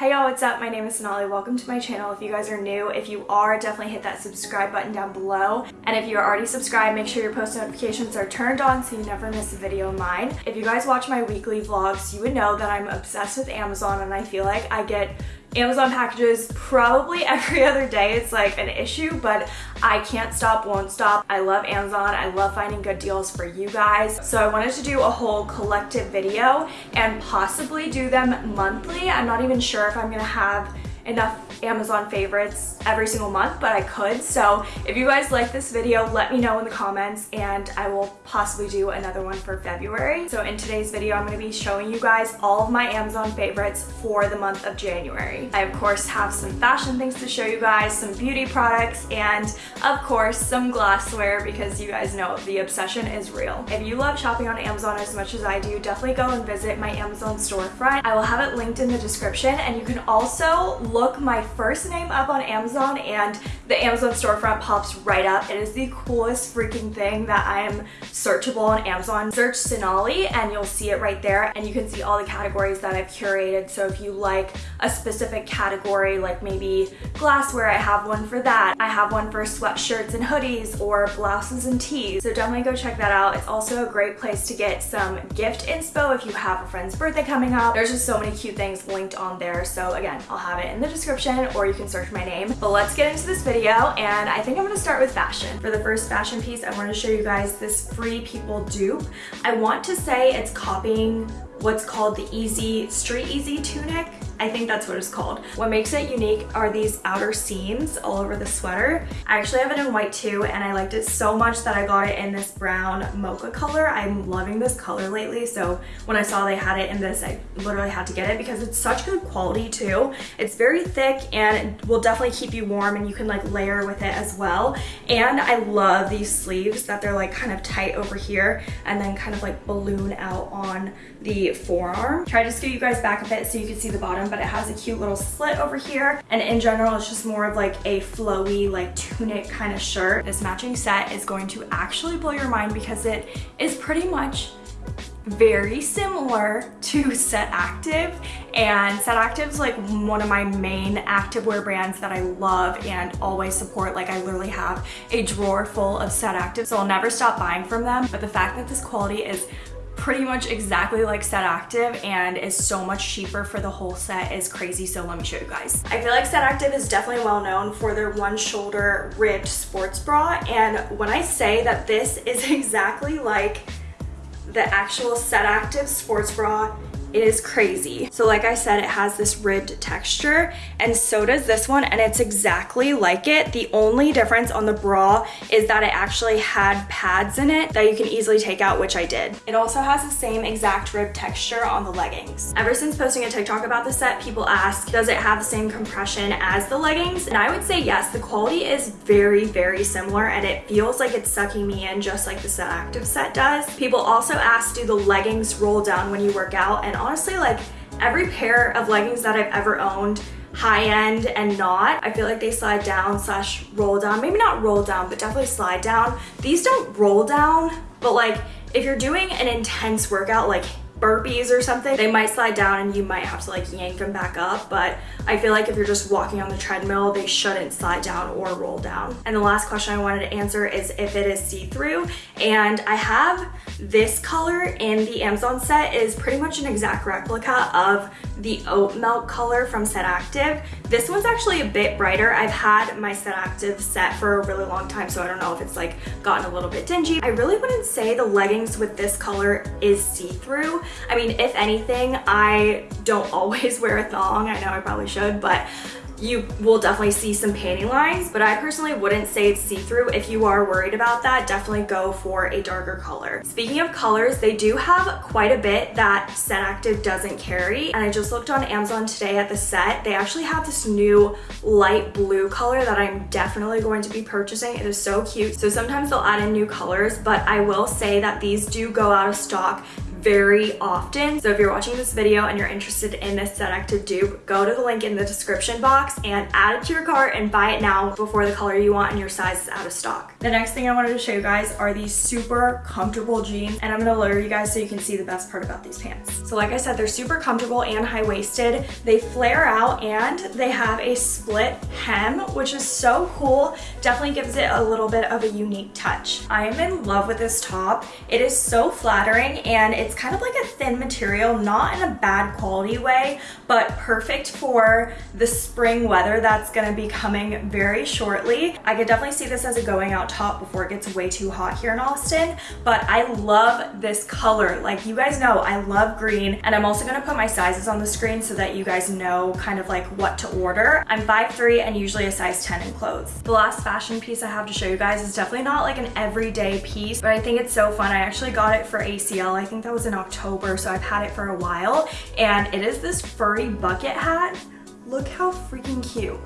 Hey y'all, what's up? My name is Sonali. Welcome to my channel. If you guys are new, if you are, definitely hit that subscribe button down below. And if you're already subscribed, make sure your post notifications are turned on so you never miss a video of mine. If you guys watch my weekly vlogs, you would know that I'm obsessed with Amazon and I feel like I get Amazon packages probably every other day. It's like an issue, but I can't stop, won't stop. I love Amazon. I love finding good deals for you guys. So I wanted to do a whole collective video and possibly do them monthly. I'm not even sure if I'm gonna have enough Amazon favorites every single month, but I could. So if you guys like this video, let me know in the comments and I will possibly do another one for February. So in today's video, I'm gonna be showing you guys all of my Amazon favorites for the month of January. I of course have some fashion things to show you guys, some beauty products, and of course some glassware because you guys know the obsession is real. If you love shopping on Amazon as much as I do, definitely go and visit my Amazon storefront. I will have it linked in the description and you can also look my first name up on Amazon and the Amazon storefront pops right up. It is the coolest freaking thing that I am searchable on Amazon. Search Sonali and you'll see it right there and you can see all the categories that I've curated. So if you like a specific category, like maybe glassware, I have one for that. I have one for sweatshirts and hoodies or blouses and tees. So definitely go check that out. It's also a great place to get some gift inspo if you have a friend's birthday coming up. There's just so many cute things linked on there. So again, I'll have it in the description or you can search my name. But let's get into this video and I think I'm gonna start with fashion. For the first fashion piece, I wanna show you guys this Free People dupe. I want to say it's copying what's called the Easy Street Easy tunic I think that's what it's called. What makes it unique are these outer seams all over the sweater. I actually have it in white too and I liked it so much that I got it in this brown mocha color. I'm loving this color lately so when I saw they had it in this I literally had to get it because it's such good quality too. It's very thick and will definitely keep you warm and you can like layer with it as well. And I love these sleeves that they're like kind of tight over here and then kind of like balloon out on the forearm. Try to scoot you guys back a bit so you can see the bottom but it has a cute little slit over here. And in general, it's just more of like a flowy, like tunic kind of shirt. This matching set is going to actually blow your mind because it is pretty much very similar to Set Active and Set Active is like one of my main activewear brands that I love and always support like I literally have a drawer full of Set Active so I'll never stop buying from them but the fact that this quality is pretty much exactly like Set Active and is so much cheaper for the whole set is crazy. So let me show you guys. I feel like Set Active is definitely well known for their one shoulder ribbed sports bra. And when I say that this is exactly like the actual Set Active sports bra it is crazy. So like I said, it has this ribbed texture and so does this one and it's exactly like it. The only difference on the bra is that it actually had pads in it that you can easily take out, which I did. It also has the same exact rib texture on the leggings. Ever since posting a TikTok about the set, people ask, does it have the same compression as the leggings? And I would say yes, the quality is very, very similar and it feels like it's sucking me in just like the Set Active set does. People also ask, do the leggings roll down when you work out? And honestly, like every pair of leggings that I've ever owned, high end and not, I feel like they slide down slash roll down. Maybe not roll down, but definitely slide down. These don't roll down, but like if you're doing an intense workout, like burpees or something, they might slide down and you might have to like yank them back up. But I feel like if you're just walking on the treadmill, they shouldn't slide down or roll down. And the last question I wanted to answer is if it is see-through. And I have this color in the Amazon set is pretty much an exact replica of the oat milk color from Set Active. This one's actually a bit brighter. I've had my Set Active set for a really long time, so I don't know if it's like gotten a little bit dingy. I really wouldn't say the leggings with this color is see-through. I mean, if anything, I don't always wear a thong. I know I probably should, but you will definitely see some panty lines, but I personally wouldn't say it's see-through. If you are worried about that, definitely go for a darker color. Speaking of colors, they do have quite a bit that Set Active doesn't carry, and I just looked on Amazon today at the set. They actually have this new light blue color that I'm definitely going to be purchasing. It is so cute. So sometimes they'll add in new colors, but I will say that these do go out of stock very often. So if you're watching this video and you're interested in this set to dupe, go to the link in the description box and add it to your cart and buy it now before the color you want and your size is out of stock. The next thing I wanted to show you guys are these super comfortable jeans and I'm gonna lower you guys so you can see the best part about these pants. So like I said, they're super comfortable and high-waisted. They flare out and they have a split hem, which is so cool. Definitely gives it a little bit of a unique touch. I am in love with this top. It is so flattering and it's kind of like a thin material, not in a bad quality way, but perfect for the spring weather that's gonna be coming very shortly. I could definitely see this as a going out top before it gets way too hot here in Austin, but I love this color. Like you guys know, I love green and I'm also gonna put my sizes on the screen so that you guys know kind of like what to order. I'm 5'3 and usually a size 10 in clothes. The last fashion piece I have to show you guys is definitely not like an everyday piece, but I think it's so fun. I actually got it for ACL. I think that was in October, so I've had it for a while. And it is this furry bucket hat. Look how freaking cute.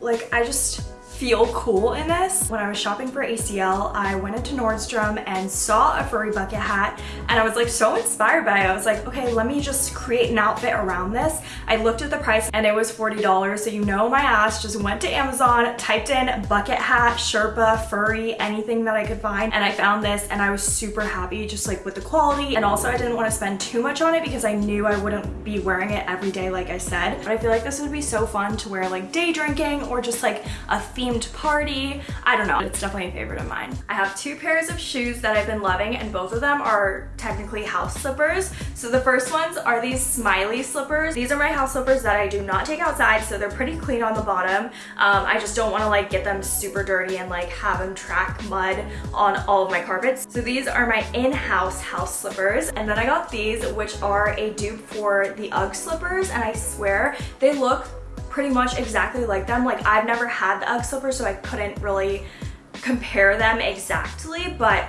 Like, I just, feel cool in this. When I was shopping for ACL, I went into Nordstrom and saw a furry bucket hat and I was like so inspired by it. I was like, okay, let me just create an outfit around this. I looked at the price and it was $40. So you know my ass just went to Amazon, typed in bucket hat, Sherpa, furry, anything that I could find. And I found this and I was super happy just like with the quality. And also I didn't want to spend too much on it because I knew I wouldn't be wearing it every day like I said. But I feel like this would be so fun to wear like day drinking or just like a theme themed party. I don't know, it's definitely a favorite of mine. I have two pairs of shoes that I've been loving and both of them are technically house slippers. So the first ones are these smiley slippers. These are my house slippers that I do not take outside, so they're pretty clean on the bottom. Um, I just don't wanna like get them super dirty and like have them track mud on all of my carpets. So these are my in-house house slippers. And then I got these, which are a dupe for the UGG slippers. And I swear they look pretty much exactly like them. Like I've never had the UGG slippers, so I couldn't really compare them exactly, but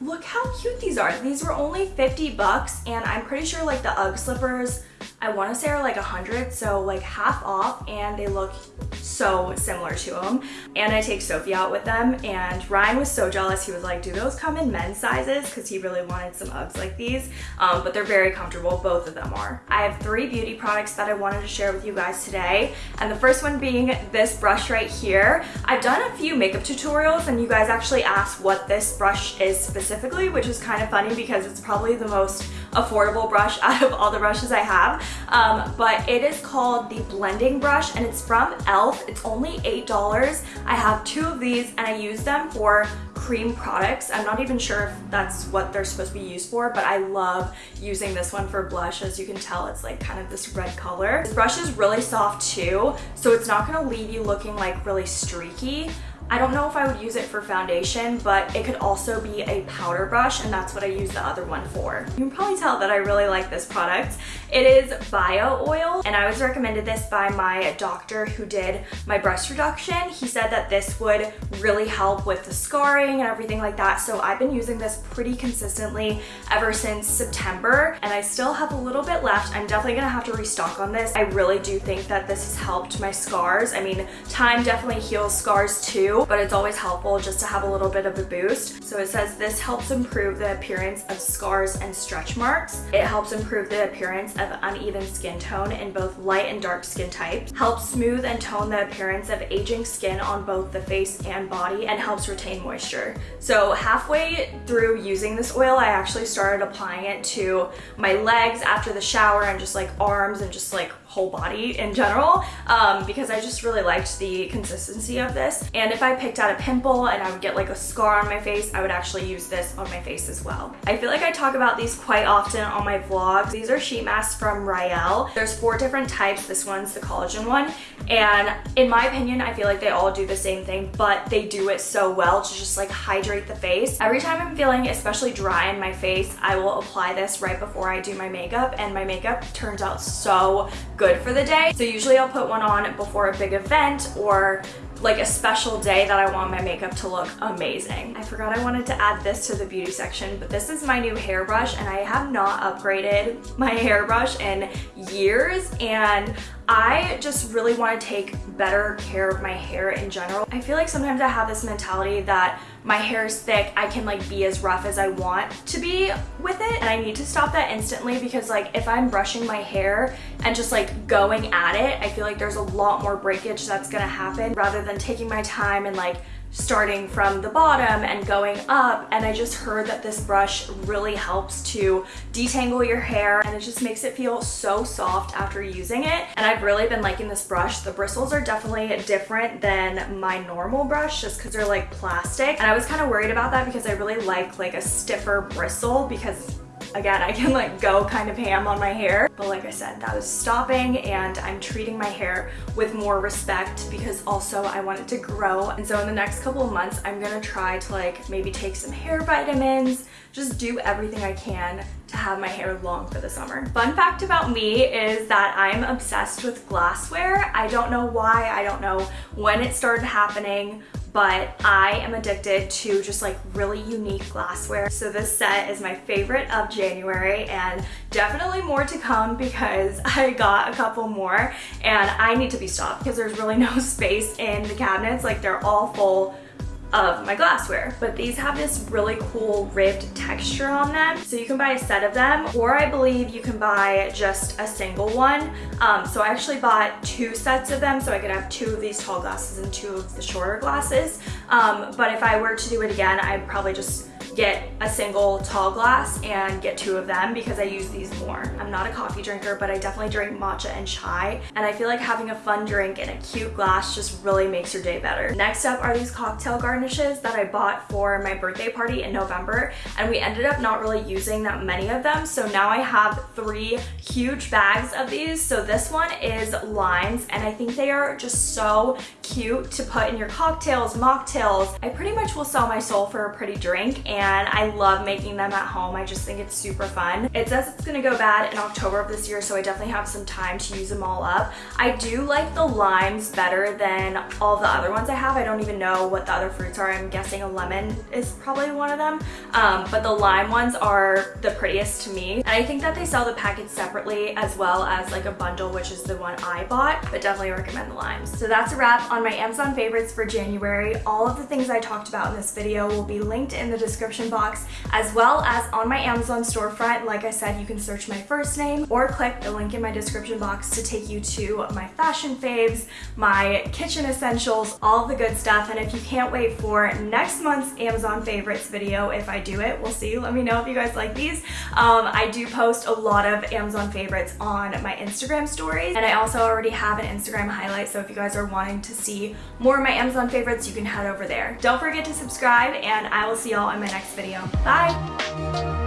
look how cute these are. These were only 50 bucks and I'm pretty sure like the UGG slippers I want to say are like a hundred, so like half off and they look so similar to them. And I take Sophie out with them and Ryan was so jealous. He was like, do those come in men's sizes? Because he really wanted some Uggs like these, um, but they're very comfortable. Both of them are. I have three beauty products that I wanted to share with you guys today. And the first one being this brush right here. I've done a few makeup tutorials and you guys actually asked what this brush is specifically, which is kind of funny because it's probably the most affordable brush out of all the brushes I have. Um, but it is called the blending brush and it's from e.l.f. It's only $8. I have two of these and I use them for cream products. I'm not even sure if that's what they're supposed to be used for, but I love using this one for blush. As you can tell, it's like kind of this red color. This brush is really soft too, so it's not gonna leave you looking like really streaky. I don't know if I would use it for foundation, but it could also be a powder brush, and that's what I use the other one for. You can probably tell that I really like this product. It is bio oil, and I was recommended this by my doctor who did my breast reduction. He said that this would really help with the scarring and everything like that, so I've been using this pretty consistently ever since September, and I still have a little bit left. I'm definitely gonna have to restock on this. I really do think that this has helped my scars. I mean, time definitely heals scars too, but it's always helpful just to have a little bit of a boost. So it says this helps improve the appearance of scars and stretch marks. It helps improve the appearance of uneven skin tone in both light and dark skin types, helps smooth and tone the appearance of aging skin on both the face and body, and helps retain moisture. So halfway through using this oil, I actually started applying it to my legs after the shower and just like arms and just like whole body in general um, because I just really liked the consistency of this. And if I picked out a pimple and I would get like a scar on my face, I would actually use this on my face as well. I feel like I talk about these quite often on my vlogs. These are sheet masks from Rael. There's four different types. This one's the collagen one. And in my opinion, I feel like they all do the same thing, but they do it so well to just like hydrate the face. Every time I'm feeling especially dry in my face, I will apply this right before I do my makeup and my makeup turns out so good good for the day. So usually I'll put one on before a big event or like a special day that I want my makeup to look amazing. I forgot I wanted to add this to the beauty section, but this is my new hairbrush and I have not upgraded my hairbrush in years and I just really want to take better care of my hair in general. I feel like sometimes I have this mentality that my hair is thick, I can like be as rough as I want to be with it. And I need to stop that instantly because like if I'm brushing my hair and just like going at it, I feel like there's a lot more breakage that's gonna happen rather than taking my time and like starting from the bottom and going up and I just heard that this brush really helps to detangle your hair and it just makes it feel so soft after using it and I've really been liking this brush. The bristles are definitely different than my normal brush just because they're like plastic and I was kind of worried about that because I really like like a stiffer bristle because again, I can like go kind of ham on my hair. But like I said, that was stopping and I'm treating my hair with more respect because also I want it to grow. And so in the next couple of months, I'm gonna try to like maybe take some hair vitamins, just do everything I can to have my hair long for the summer. Fun fact about me is that I'm obsessed with glassware. I don't know why, I don't know when it started happening, but I am addicted to just like really unique glassware. So this set is my favorite of January and definitely more to come because I got a couple more and I need to be stopped because there's really no space in the cabinets. Like they're all full of my glassware. But these have this really cool ribbed texture on them. So you can buy a set of them or I believe you can buy just a single one. Um, so I actually bought two sets of them so I could have two of these tall glasses and two of the shorter glasses. Um, but if I were to do it again, I'd probably just get a single tall glass and get two of them because I use these more. I'm not a coffee drinker, but I definitely drink matcha and chai. And I feel like having a fun drink in a cute glass just really makes your day better. Next up are these cocktail garnishes that I bought for my birthday party in November. And we ended up not really using that many of them. So now I have three huge bags of these. So this one is limes and I think they are just so cute to put in your cocktails, mocktails. I pretty much will sell my soul for a pretty drink and and I love making them at home. I just think it's super fun. It says it's gonna go bad in October of this year, so I definitely have some time to use them all up. I do like the limes better than all the other ones I have. I don't even know what the other fruits are. I'm guessing a lemon is probably one of them, um, but the lime ones are the prettiest to me. And I think that they sell the package separately as well as like a bundle, which is the one I bought, but definitely recommend the limes. So that's a wrap on my Amazon favorites for January. All of the things I talked about in this video will be linked in the description description box as well as on my Amazon storefront. Like I said, you can search my first name or click the link in my description box to take you to my fashion faves, my kitchen essentials, all the good stuff. And if you can't wait for next month's Amazon favorites video, if I do it, we'll see. Let me know if you guys like these. Um, I do post a lot of Amazon favorites on my Instagram stories. And I also already have an Instagram highlight. So if you guys are wanting to see more of my Amazon favorites, you can head over there. Don't forget to subscribe and I will see y'all in my next next video. Bye!